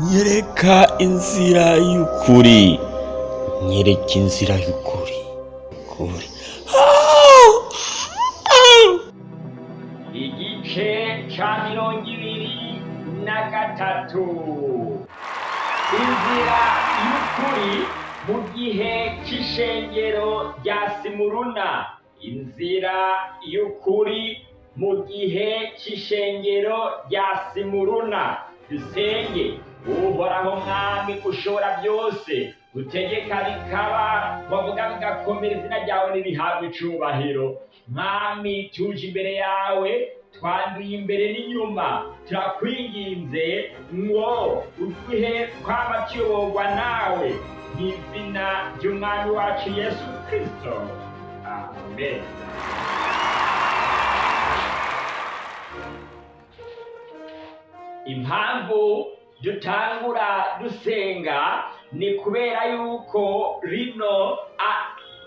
nyereka inzira y'ukuri. Nyereka inzira y'ukuri. Ukuri. Igice ca mirongo ibiri na gatatu. Inzira y'ukuri mu gihe c'ishengero rya simuruna. Inzira y'ukuri mu gihe c'ishengero rya simuruna. Dusenge. Uhoraho mwami ushobora byose utegeka bikaba wavuga bigakomera izina ryawe nirihabwa icubahiro. Mwami tuje imbere yawe twanduye imbere n'inyuma turakwinginze ngo uduhe kwaba tuyoborwa nawe mw'izina ry'umwami wacu yesu kristo. Amen. Impamvu dutangura dusenga ni kubera yuko rino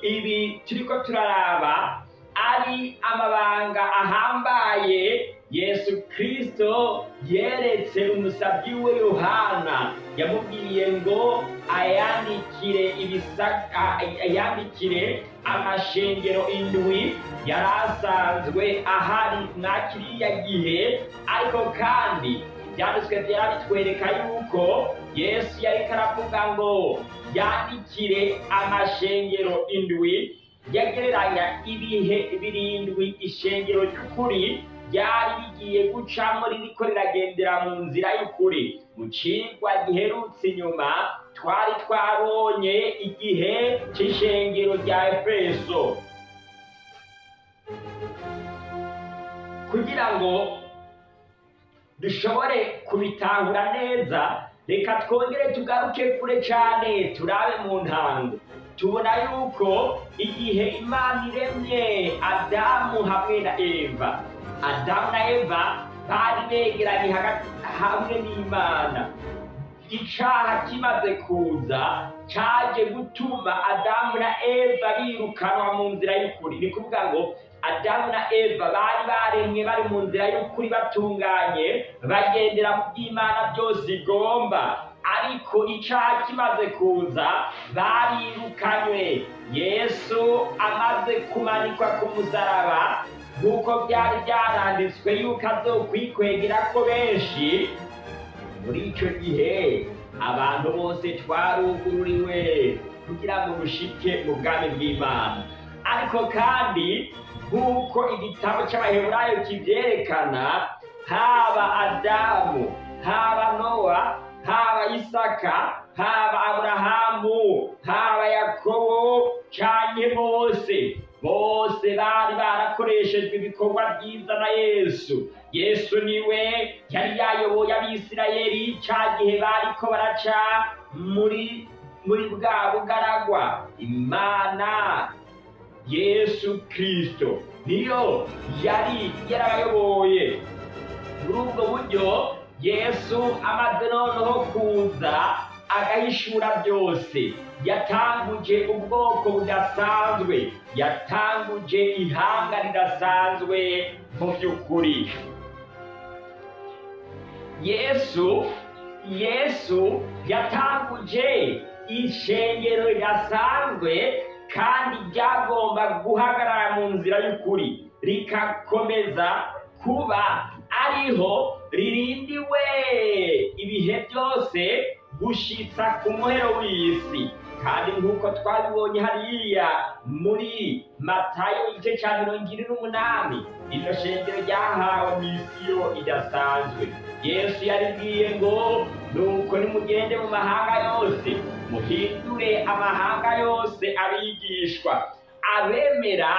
ibi turiko turaraba ari amabanga ahambaye yesu kristo yeretse umusabyi we yohana. Yamubwiye ngo ayandikire ibisa- a- ayandikire amashengero indwi yari asanzwe ahari mwa kiriya gihe ariko kandi ibyanditswe byera bitwereka yuko yesu yariko aravuga ngo yandikire amashengero indwi yagereranya ibihe birindwi ishengero ry'ukuri ryari rigiye gucamo ririko riragendera mu nzira y'ukuri mu cigwa giherutse inyuma twari twabonye igihe c'ishengero rya efeso kugira ngo dushobore kubitahura neza reka twongere tugaruke kure cyane turabe mu ntango. Tubona yuko igihe imana iremye adamu hamwe na eva. Adamu na eva bari begeranye hamwe n'imana. Icaha kimaze kuza caje gutuma adamu na eva birukanwa mu nzira y'ukuri. Ni kuvuga ngo adamu na eva bari baremwe bari mu nzira y'ukuri batunganye bagendera mu by'imana byose igomba ariko icaha kimaze kuza barirukanywe. Yesu amaze kumanikwa ku musaraba nk'uko byari byaranditswe yuko azokwikwegera ko benshi. Muri icyo gihe abantu bose twarugururiwe kugira ngo dushike mu bwami bw'imana. Ariko kandi nk'uko igitabo cy'abaheburayo kibyerekana haba adamu haba nowa haba isaka haba aburahamu haba yakobo cyane bose. Bose bari barakoreshejwe ibikorwa byiza na yesu. Yesu ni we yari yayoboye abisirayeli cya gihe bariko baraca muri muri bwa bugaragwa. Imana yesu kristo. Niyo yari yarabayoboye muri ubwo buryo yesu amaze noneho kuza agahishura byose. Yatanguje ubwoko budasanzwe. Yatanguje ihanga ridasanzwe mu by'ukuri. Yesu yesu yatanguje ishengero ridasanzwe kandi ryagomba guhagarara mu nzira y'ukuri. Rikakomeza kuba ariho ririndiwe. Ibihe byose gushitsa ku muhero w'isi. Kandi nk'uko twabibonye hariya muri matayo igice cya mirongo ine n'umunani iryo shengero ryahawe misiyo idasanzwe. Yesu yaribwiye ngo nuko nimugende mu mahanga yose muhindure amahanga yose abigishwa. Abemera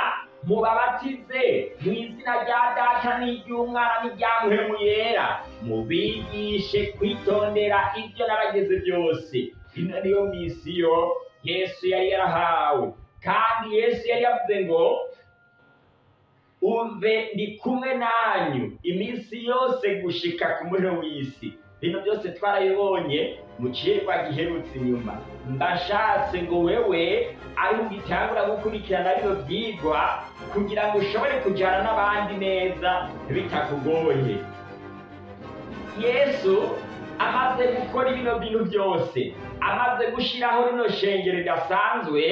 mubabatize mu izina rya data n'iry'umwana n'iryamuhemu yera mubigishe kwitondera ibyo n'abageze byose. Ino niyo misiyo yesu yari yarahawe. Kandi yesu yari yavuze ngo umve ndi kumwe nanyu. Iminsi yose gushika ku muriro w'isi bino byose twarabibonye mu kirwa giherutse inyuma. Ndashatse ngo wewe ari ugitangura gukurikirana bino byigwa kugira ngo ushobore kujyana n'abandi neza bitakugoye. Yesu amaze gukora bino bintu byose. Amaze gushyiraho rino shengero ridasanzwe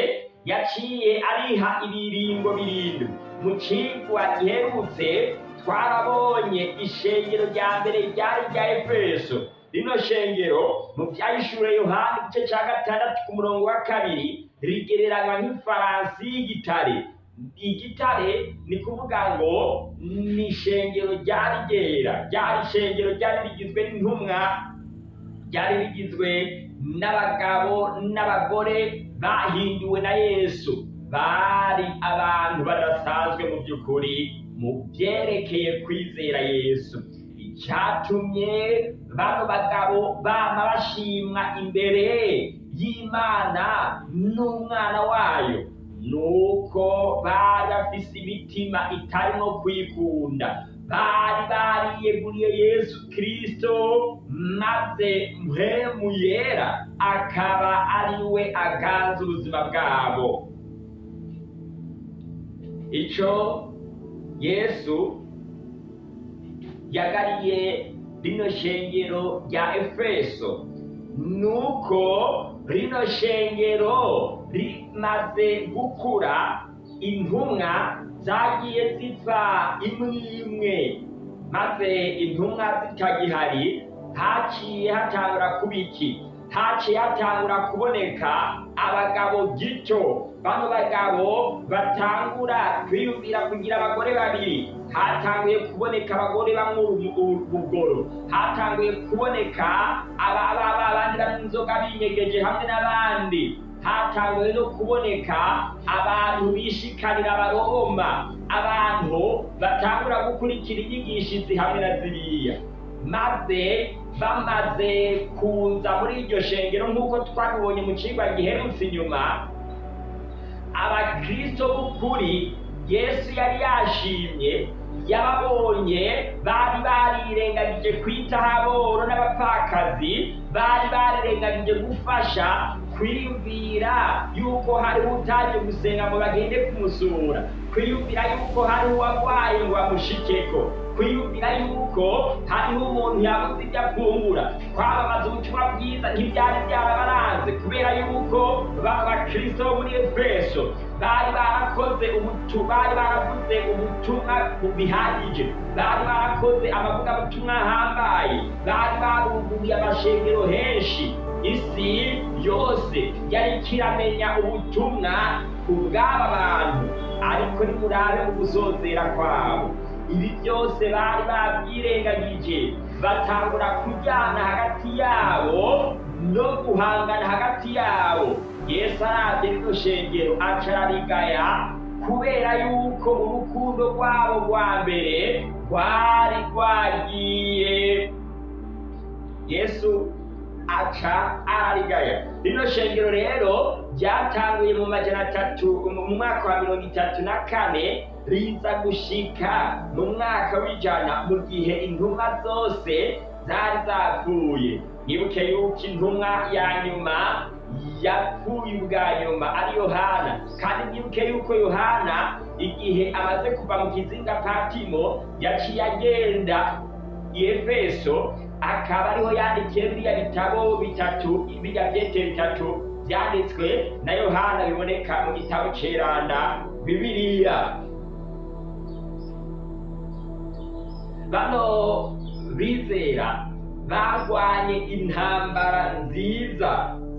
yaciye ariha ibiringo birindwi. Mu kigwa giherutse twarabonye ishengero rya mbere ryari rya efeso. Rino shengero mu byayishure yohani igice cya gatandatu ku murongo wa kabiri rigereranywa nk'ifaransi y'igitare. Igitare ni kuvuga ngo ni ishengero ryari ryera. Ryari ishengero ryari rigizwe n'intumwa ryari rigizwe n'abagabo n'abagore bahinduwe na yesu. Bari abantu badasanzwe mu by'ukuri. Mu byerekeye kwizera yesu icyatumye bano bagabo bama bashimwa imbere y'imana n'umwana wayo. Nuko bari bafise imitima itarimo kwikunda. Bari bariyeguriye yesu kirisito maze mpemu yera akaba ari we aganza ubuzima bwabo. Icyo yesu yagariye rino shengero rya efeso. Nuko rino shengero rimaze gukura intumwa zagiye ziva imwe imwe maze intumwa zitagihari haciye hatangura kuba hatangura kuboneka abagabo gito. Bano bagabo batangura kwiyumvira kugira abagore babiri. Hatanguye kuboneka abagore bamwe urugoro hatanguye kuboneka abandi banywa inzoga binyegeje hamwe n'abandi. Hatanguye no kuboneka abantu bishikanira abaroma abantu batangura gukurikira inyigishizi hamwe na ziriya. Maze bamaze kuza muri iryo shengero nk'uko twabibonye mu kigo giherutse inyuma abakristo b'ukuri yesu yari yashimye yababonye bari barirengagije kwitaho aboro n'abapfakazi bari barirengagije gufasha kwiyumvira yuko hariho utaje gusenga ngo bagende kumusura kwiyumvira yuko hariho uwarwaye ngo bamushikeko. Kwiyumvira yuko hariho umuntu yabuze ibyo afungura kwamamaza ubutumwa bwiza ntibyari byarabaranze kubera yuko baba bakristo bo muri efeso bari barakoze ubutu bari baravuze ubutumwa bihagije bari barakoze amavugabutumwa ahambaye. Bari baruguruye amashengero henshi. Isi yose yari ikiramenya ubutumwa ubw'aba bantu ariko nimurabe mu gusozera kwabo. Ibi byose bari babyirengagije batangura kujyana hagati yabo no guhangana hagati yabo. Yesu arabye rino shengero kubera yuko urukundo rwabo rwa mbere rwari rwagiye. Yesu aca ararigaya. Rino shengero rero ryatanguye mu majana atatu mu mwaka wa mirongo itatu na kane riza gushika mu mwaka w'ijana mu gihe intumwa zose zari zapfuye nibuke yuko intumwa ya nyuma yapfuye ubwa nyuma ari yohana. Kandi nibuke yuko yohana igihe amaze kuva mu kizinga patimo yaciye agenda i efeso akaba ariho yandikiye biriya bitabo bitatu biriya byete bitatu byanditswe na yohana biboneka mu gitabo ceranda bibiliya. Bano bizera barwanye intambara nziza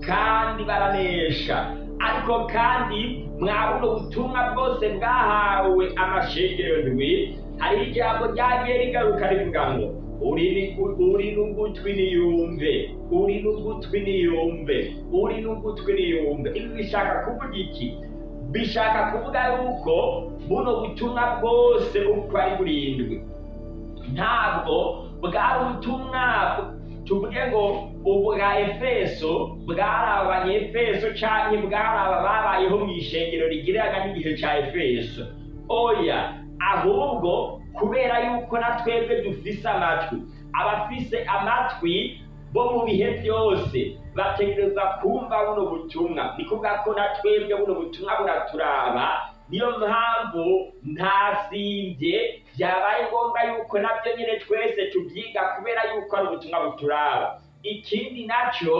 kandi baranesha ariko kandi mwabuno butumwa bwose bwahawe amashengero ndwi hari ijambo ryagiye rigaruka rivuga ngo uri n'ugutwi niyumve uri n'ugutwi niyumve uri n'ugutwi niyumve. Ibi bishaka kuvuga iki? Bishaka kuvuga yuko buno butumwa bwose uko ari burindwi. Ntabwo bwari ubutumwa tuvuge ngo ubwa efeso bwari abanyefeso cyangwa bwari aba babayeho mu ishengero rigiriraga n'igihe cya efeso. Oya ahubwo kubera yuko na twebwe dufise amatwi abafise amatwi bo mu bihe byose bategereza kumva buno butumwa. Ni kuvuga ko na twebwe buno butumwa buraturaba niyo mpamvu ntasimbye byabaye ngombwa yuko na byo nyine twese tubyiga kubera yuko ari ubutumwa buturaba. Ikindi naco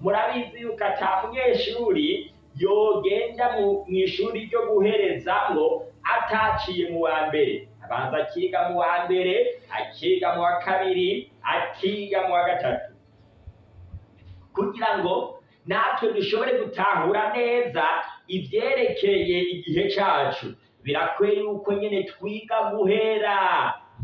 murabizi yuko ata munyeshuri yogenda mu ishuri ryo guherezamwo ataciye mu wa mbere. Abanza akiga mu wa mbere akiga mu wa kabiri akiga mu wa gatatu. Kugira ngo natwe dushobore gutahura neza ivyerekeye igihe cacu. Birakwiye yuko nyene twiga guhera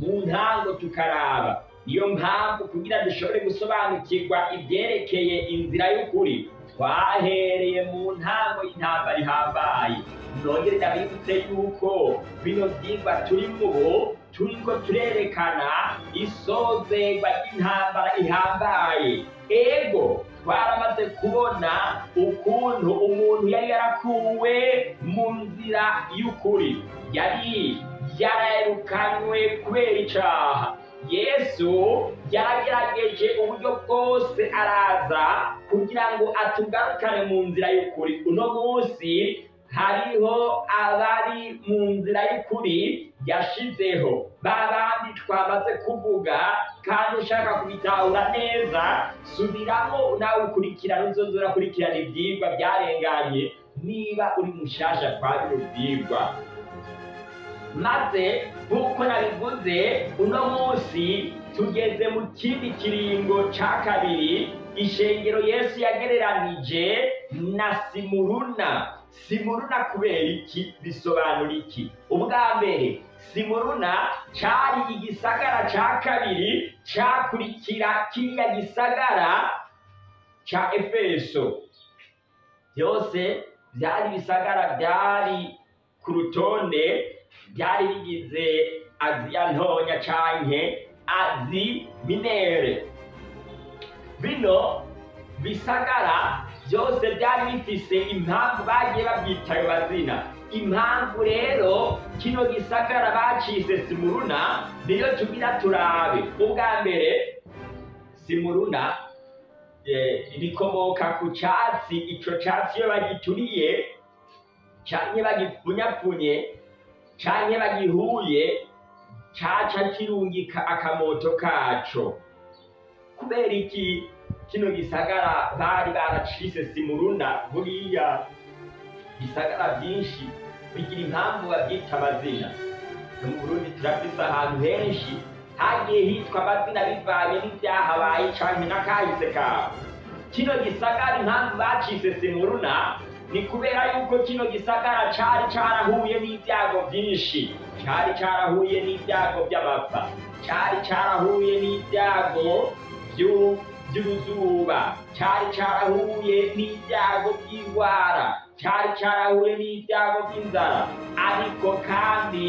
mu ntango tukaraba. Niyo mpamvu kugira dushobore gusobanukirwa ivyerekeye inzira y'ukuri twahereye mu ntango y'intambara ihambaye nongere ndabibutse yuko bino vyigwa turimwo ubu turiko turerekana isozerwa ry'intambara ihambaye. Ego twaramaze kubona ukuntu umuntu yari yarakuwe mu nzira y'ukuri. Yari yarayirukanywe kubera icaha. Yesu yaragerageje uburyo bwose araza kugira ngo atugarukane mu nzira y'ukuri. Uno munsi hariho abari mu nzira y'ukuri yashizeho. Ba bandi twamaze kuvuga kandi ushaka kubitahura neza subiramo nawe ukurikirana uzoza urakurikirana ivyigwa byarenganye. Niba uri mushasha kwa bino vyigwa maze nk'uko nabivuze uno munsi tugeze mu kindi kiringo ca kabiri ishengero yesu yagereranije na simuruna. Simuruna kubera iki? Bisobanura iki? Ubwa mbere simuruna cari igisagara ca kabiri cakurikira kiriya gisagara ca efeso. Byose byari ibisagara byari ku rutonde byari bigize aziya ntonya canke azi minere bino bisagara byose byari bifise impamvu bagiye babyita ayo mazina impamvu rero kino gisagara bacise simuruna niyo tugira turabe. Ubwa mbere simuruna rikomoka ku catsi. Ico catsi iyo bagituriye canke bagipfunyapfunye canke bagihuye caca kirungika akamoto kaco. Kubera iki? Kino gisagara bari baracise simuruna buriya bisagara byinshi bigira impamvu babyita amazina. No mu burundi turafise ahantu henshi hagiye hitwa amazina bivanye n'ivyahabaye canke n'akahise kawe kino gisagara impamvu bacise simuruna ni kubera yuko kino gisagara cari carahuye n'ibyago byinshi cari carahuye n'ibyago by'amapfa cari carahuye n'ibyago by'uruzuba cari carahuye n'ibyago by'indwara cari carahuye n'ibyago by'inzara ariko kandi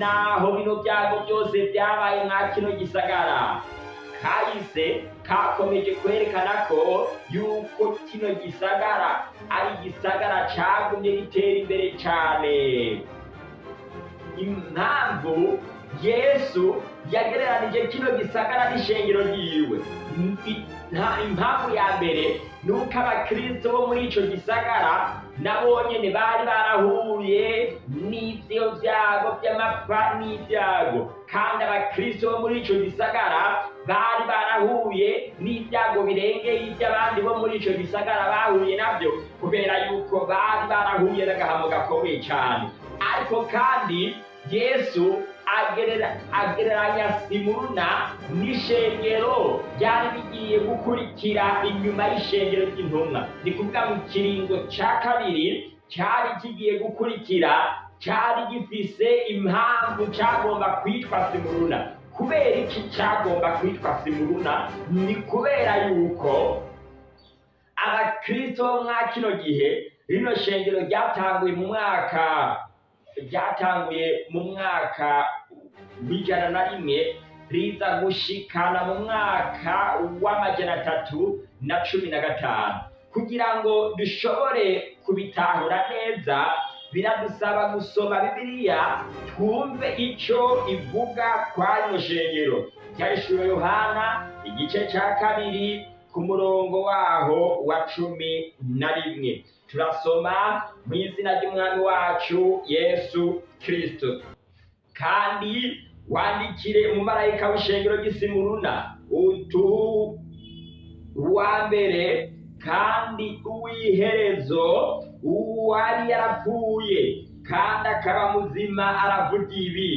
naho bino byago byose byabaye mwa kino gisagara kahise kakomeje kwerekana ko yuko kino gisagara ari igisagara cagumye gitera imbere cane impamvu yesu yagereranije kino gisagara n'ishengero ryiwe. Impamvu ya mbere ni uko abakristo bo muri ico gisagara nabo nyene bari barahuye n'ivyo vyago vy'amapfa n'ivyago. Kandi abakristo bo muri ico gisagara bari barahuye n'ibyago birengeye iby'abandi bo muri ico gisagara bahuye navyo kubera yuko bari barahuye n'agahamo gakomeye cane. Ariko kandi yesu agereranya simuruna n'ishengero ryari bigiye gukurikira inyuma y'ishengero ry'intumwa. Ni kuvuga mu kiringo ca kabiri cari kigiye gukurikira cari gifise impamvu cagomba kwitwa simuruna. Kubera iki cagomba kwitwa simuruna? Ni kubera yuko abakristo bo mwa kino gihe rino shengero ryatanguye mu mwaka ryatanguye mu mwaka w'ijana na rimwe riza gushikana mu mwaka w'amajana atatu na cumi na gatanu. Kugira ngo dushobore kubitahura neza biradusaba gusoma bibiliya twumve ico ivuga kwa rino shengero ryahishuriwe yohana igice ca kabiri ku murongo waho wa cumi na rimwe. Turasoma mu izina ry'umwami wacu yesu kristo. Kandi wandikire umumarayika w'ishengero ry'isimuruna utu uwa mbere kandi uw'iherezo uwari yarapfuye kandi akaba muzima aravuga ibi.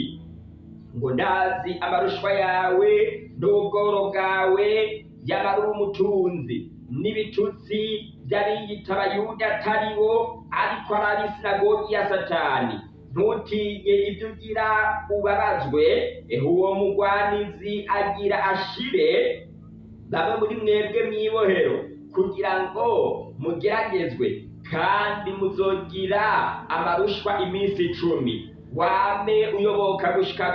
Ngo ndazi amarushwa yawe n'ubworo bwawe yaba ari umutunzi. N'ibitutsi by'abiyita abayuda atari bo ariko ari ab'isinagogi ya satani. Ntutinye ibyo ugira ubabazwe uwo mugwanizi agira ashire. Bamwe muri mwebwe mw'ibohero kugira ngo mugeragezwe kandi muzogira amarushwa iminsi icumi. Wame uyoboka gushika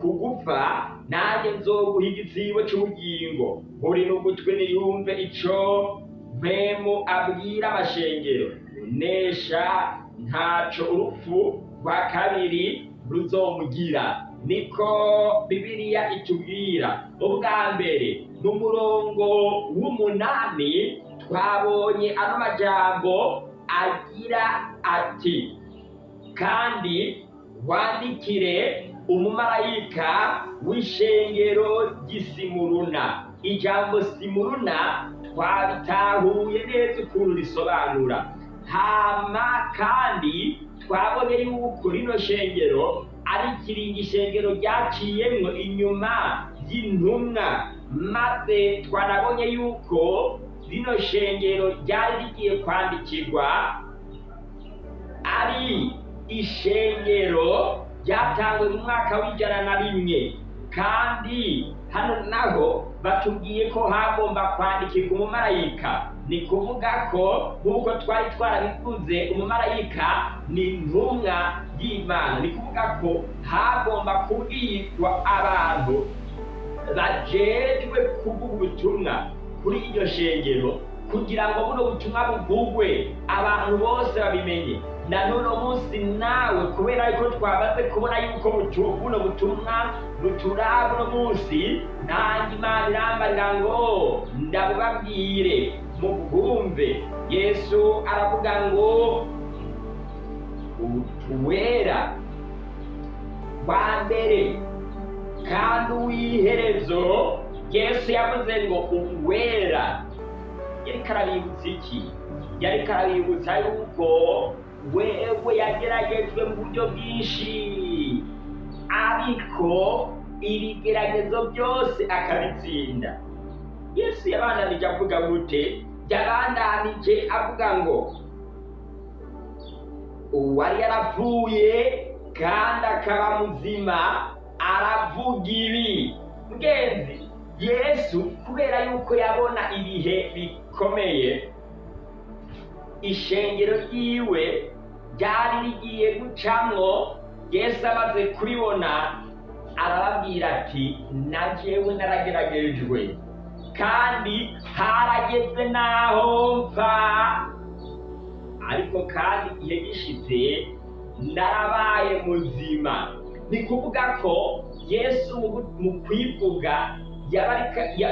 kugupfa nanjye nzoguha igitsibo cy'ubugingo. Uri n'ugutwi niyumve ico mpemu abwira amashengero unesha ntaco urupfu rwa kabiri ruzomugira. Niko bibiliya itubwira. Ubwa mbere n'umurongo w'umunani twabonye ano majambo agira ati kandi wandikire umumarayika w'ishengero ry'isimuruna ijambo simuruna twabitahuye neza ukuntu risobanura. Hama kandi twabonye yuko rino shengero ari ikiringi shengero ryaciyemwo inyuma y'intumwa. Maze twanabonye yuko rino shengero ryari rigiye kwandikirwa ari ishengero ryatangwe mu mwaka w'ijana na rimwe. Kandi hano naho batubwiye ko hagomba kwandikirwa umumarayika. Ni kuvuga ko nk'uko twari twarabivuze umumarayika ni intumwa y'imana. Ni kuvuga ko hagomba kubwirwa abantu bajejwe kuvuga ubutumwa kuri iryo shengero kugira ngo buno butumwa buvugwe abantu bose babimenye. Na none munsi nawe kubera yuko twabaze kubona yuko buno butumwa buturaba uno munsi nanjye imana irambarira ngo ndabubabwire. Mubwumve yesu aravuga ngo uwera wa mbere kandi uw'iherezo. Yesu yavuze ngo uwera. Yariko arabibutsa iki? Yariko arabibutsa yuko wewe yageragejwe mu buryo bwinshi. Ariko ibigeragezo byose akabitsinda. Yesu yabandanije avuga gute? Yabandanije avuga ngo uwari yarapfuye kandi akaba muzima aravuga ibi mugenzi yesu kubera yuko yabona ibihe bikomeye ishengero ryiwe ryari rigiye gucamwo yesu amaze kuribona arababwira ati na jewe narageragejwe kandi harageze n'aho mfa ariko kandi igihe gishitse narabaye muzima ni kuvuga ko yesu mu- kwivuga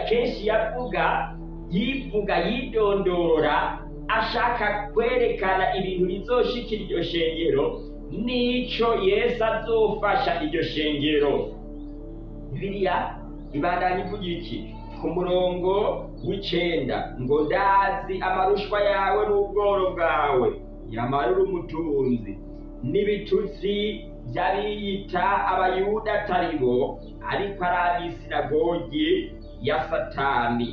kenshi yavuga yivuga yidondora ashaka kwerekana ibintu bizoshikira iryo shengero n'ico yesu azofasha iryo shengero bibiliya ibandanya ivuga iki ku murongo w'icenda. Ngo ndazi amarushwa yawe n'ubworo bwawe. Nyamara uri umutunzi. N'ibitutsi by'abiyita abayuda atari bo ariko ari ab'isinagogi ya satani.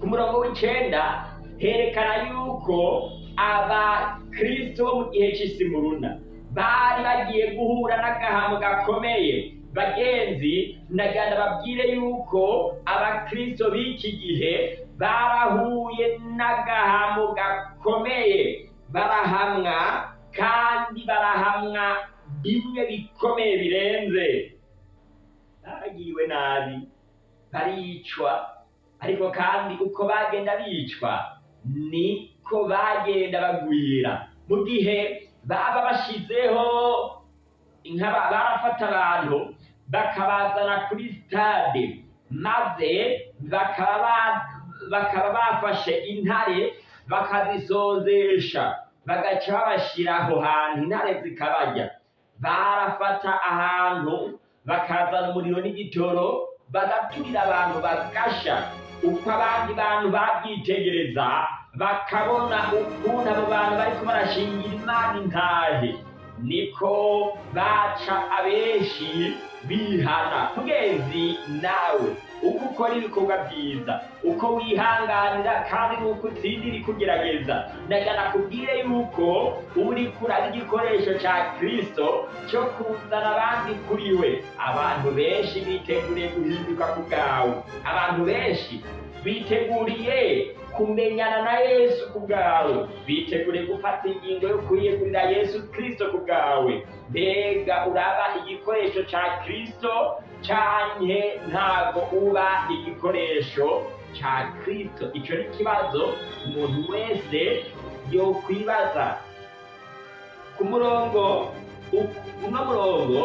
Ku murongo w'icenda herekana yuko abakristo bo mu gihe cy'isimuruna bari bagiye guhura n'agahamo gakomeye. Bagenzi naganda babwire yuko abakristo b'iki gihe barahuye n'agahamo gakomeye. Barahamwa kandi barahamwa bimwe bikomeye birenze. Bagiriwe nabi baricwa. Ariko kandi uko bagenda bicwa niko bagenda bagwira. Mu gihe baba bashizeho nk'aba barafata abantu bakabazana kuri stade. Maze bakaba ba- bakaba bafashe intare bakazisozesha. Bagaca babashira aho hantu intare zikabarya. Barafata ahantu bakazana umuriro n'igitoro bagaturira abantu bagasha. Uko abandi bantu babyitegereza bakabona ukuntu abo bantu bariko barashingira imana intahe. Niko baca abenshi bihana mugenzi nawe uko ukora ibikorwa byiza. Uko wihanganira kandi nuko utsindira ikugerageza ndaga nakubwire yuko uri kuraba igikoresho ca kristo cyo kuzana abandi kuri we. Abantu benshi biteguriye guhinduka ku bwawe. Abantu benshi biteguriye kumenyana na yesu ku bwawe. Biteguriye gufata ingingo yo kwiyegurira yesu kristo ku bwawe. Mbega uraba igikoresho ca kristo canke ntago uba igikoresho ca kristo. Ico ni ikibazo umuntu wese yokwibaza. Ku murongo uno murongo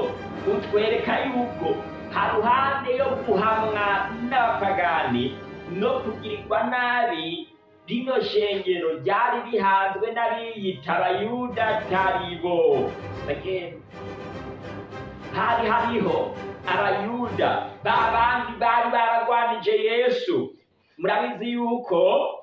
utwereka yuko haruhande yo guhamwa n'abapagani no kugirirwa nabi rino shengero ryari rihanzwe n'abiyita abayuda taribo. Hari hariho abayuda ba bandi bari baragwanije yesu. Murabizi yuko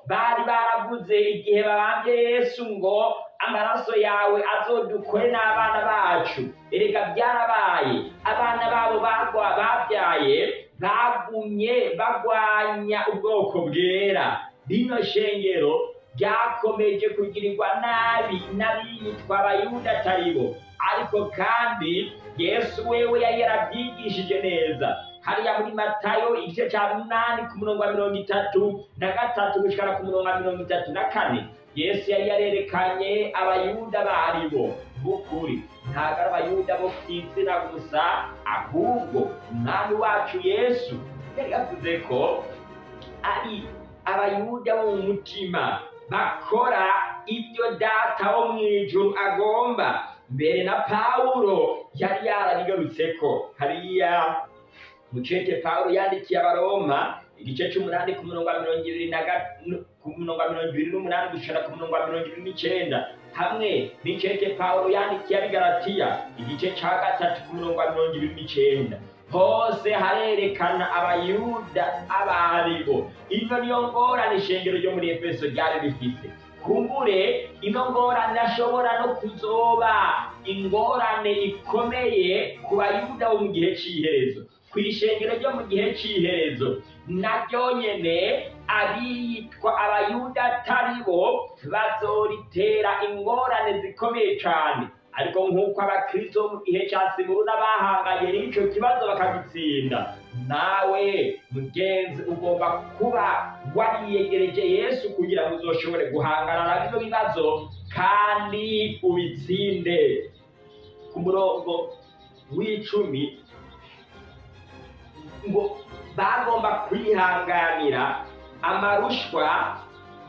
bari baravuze igihe babambye yesu ngo amaraso yawe azodukore n'abana bacu. Erega byarabaye. Abana babo babyaye bagumye bagwanya ubwoko bwera. Rino shengero ryakomeje kugirirwa nabi n'abiyitwa abayuda ataribo ariko kandi yesu wewe yari yarabyigishije neza. Hariya muri matayo igice cya munani ku murongo wa mirongo itatu na gatatu gushikana ku murongo wa mirongo itatu na kane. Yesu yari yarerekanye abayuda baribo b'ukuri ntabwo ari abayuda bo ku izina gusa ahubwo umwami wacu yesu yari yavuze ko ari abayuda bo mu mutima bakora ibyo data wo mu ijuru agomba mbere na pawulo yari yarabigarutseko hariya mucete pawulo yandikiye abaroma igice c'umunani ku murongo wa mirongo ibiri na ku murongo wa mirongo ibiri n'umunani gushika ku murongo wa mirongo ibiri n'icenda hamwe n'icete pawulo yandikiye abigaratiya igice ca gatatu ku murongo wa mirongo ibiri n'icenda hose harerekana abayuda abaribo. Ino niyo ngorane ishengero ryo muri efeso ryari rifise. Kumbure ino ngorane irashobora no kuzoba. Ingorane ikomeye ku bayuda bo mu gihe c'iherezo. Ku ishengero ryo mu gihe c'iherezo naryo nyene abiyitwa abayuda atari bo bazoritera ingorane zikomeye cane. Ariko nk'uko abakristo mu gihe ca simuruna bahanganye n'ico kibazo bakagitsinda. Nawe mugenzi ugomba kuba wariyegereje yesu kugira ngo uzoshobore guhangana na bino bibazo kandi ubitsinde. Ku murongo w'icumi ngo bagomba kwihanganira amarushwa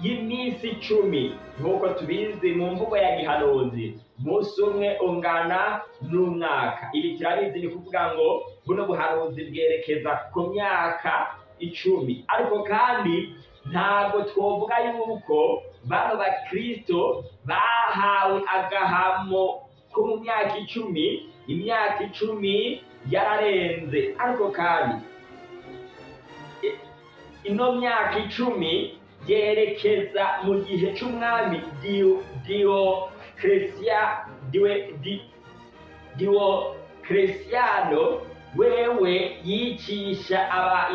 y'iminsi icumi. Nk'uko tubizi mu mvugo ya gihanuzi umunsi umwe ungana n'umwaka. Ibi turabizi ni kuvuga ngo buno buhanuzi bwerekeza ku myaka icumi. Ariko kandi ntabwo twovuga yuko bano bakristo bahawe agahamo ko mu myaka icumi imyaka icumi yararenze. Ariko kandi ino myaka icumi yerekeza mu gihe c'umwami Dio- Dioclesia Diwe- Di- Diocletiano wewe yicisha aba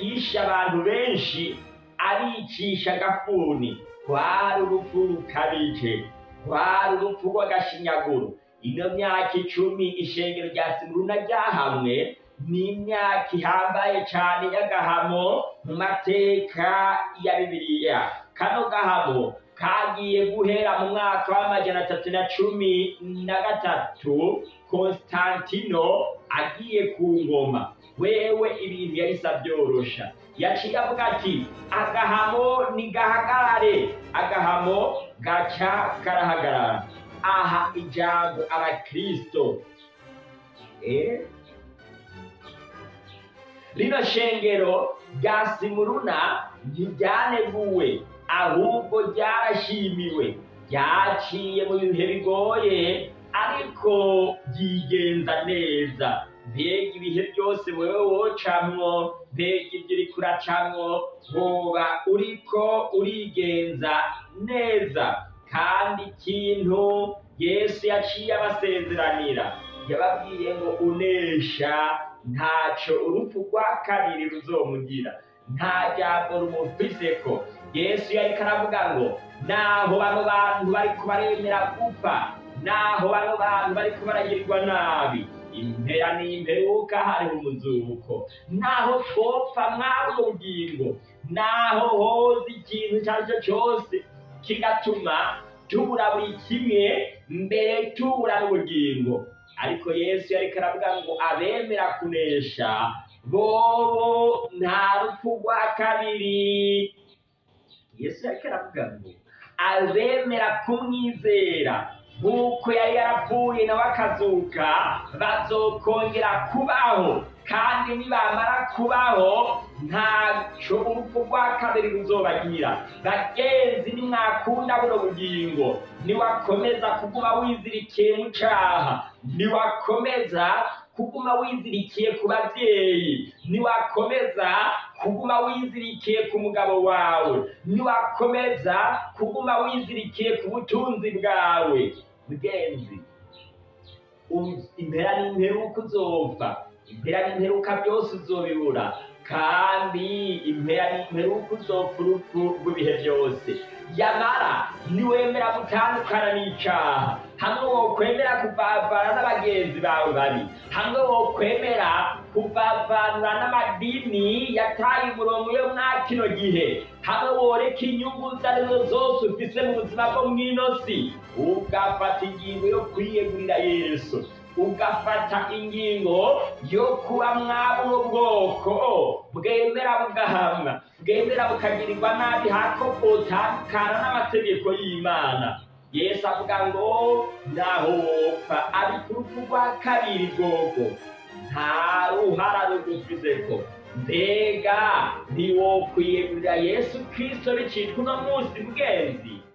yishe abantu benshi abicisha agafuni kwari urupfu rukabije kwari urupfu rw'agashinyaguro. Ino myaka icumi ishengero rya simuruna ryahamwe ni imyaka ihambaye cane y'agahamo mu mateka ya bibiliya. Kano gahamo kagiye guhera mu mwaka w'amajana atatu na cumi na gatatu konstantino agiye ku ngoma. Wewe ibintu yahise abyorosha yaciye avuga ati agahamo nigahagarare agahamo gaca karahagarara. Aha ijambo abakristo. Eh? rino shengero rya simuruna ntiryaneguwe ahubwo ryarashimiwe ryaciye mu bihe bigoye ariko ryigenza neza. Mbega ibihe byose wewe wocamwo mbega ibyo uriko uracamwo woba uriko urigenza neza. Kandi ikintu yesu yaciye abasezeranira yababwiye ngo unesha ntaco urupfu rwa kabiri ruzomugira. Nta jambo rumufiseko yesu yariko aravuga ngo naho bano bantu bariko baremera gupfa naho bano bantu bariko baragirirwa nabi. Impera n'imperuka hariho umuzuko naho twopfa mwabwo bugingo naho hoza ikintu icyo ari cyo cyose kigatuma tubura buri kimwe mbere tubura n'ubugingo. Ariko yesu yariko aravuga ngo abemera kunesha bobo nta rupfu rwa kabiri. Yesu yariko aravuga ngo abemera kumwizera nk'uko yari yarapfuye nawe akazuka bazokongera kubaho kandi nibamara kubaho ntaco urupfu rwa kabiri ruzobagira. Bagenzi nimwakunda buno bugingo. Niwakomeza kuguma wizirikiye mu caha. Niwakomeza kuguma wizirikiye ku babyeyi. Niwakomeza kuguma wizirikiye ku mugabo wawe. Niwakomeza kuguma wizirikiye ku butunzi bwawe. Mugenzi u- impera n'imperuka uzopfa impera n'imperuka byose uzobibura kandi impera n'imperuka uzopfa urupfu rw'ibihe byose. Yamara niwemera gutandukana n'icaha hamwe wokwemera kuvavana n'abagenzi bawe babi hamwe wokwemera kuvavanura n'amadini yataye umurongo yo mwa kino gihe. Hamwe woreka inyungu izo ari zo zose ufise mu buzima bwo mw'ino si ugafata ingingo yo kwiyegurira yesu. Ugafata ingingo yo kuba mwabuno bwoko. Bwemera bugahamwa. Bwemera bukagirirwa nabi hako bwotandukana n'amategeko y'imana. Yesu avuga ngo naho wopfa ariko urupfu kabiri bwoko nta ruhara rugufizeko mbega ntiwokwiyegurira yesu kristo bicitwa uno munsi bwenzi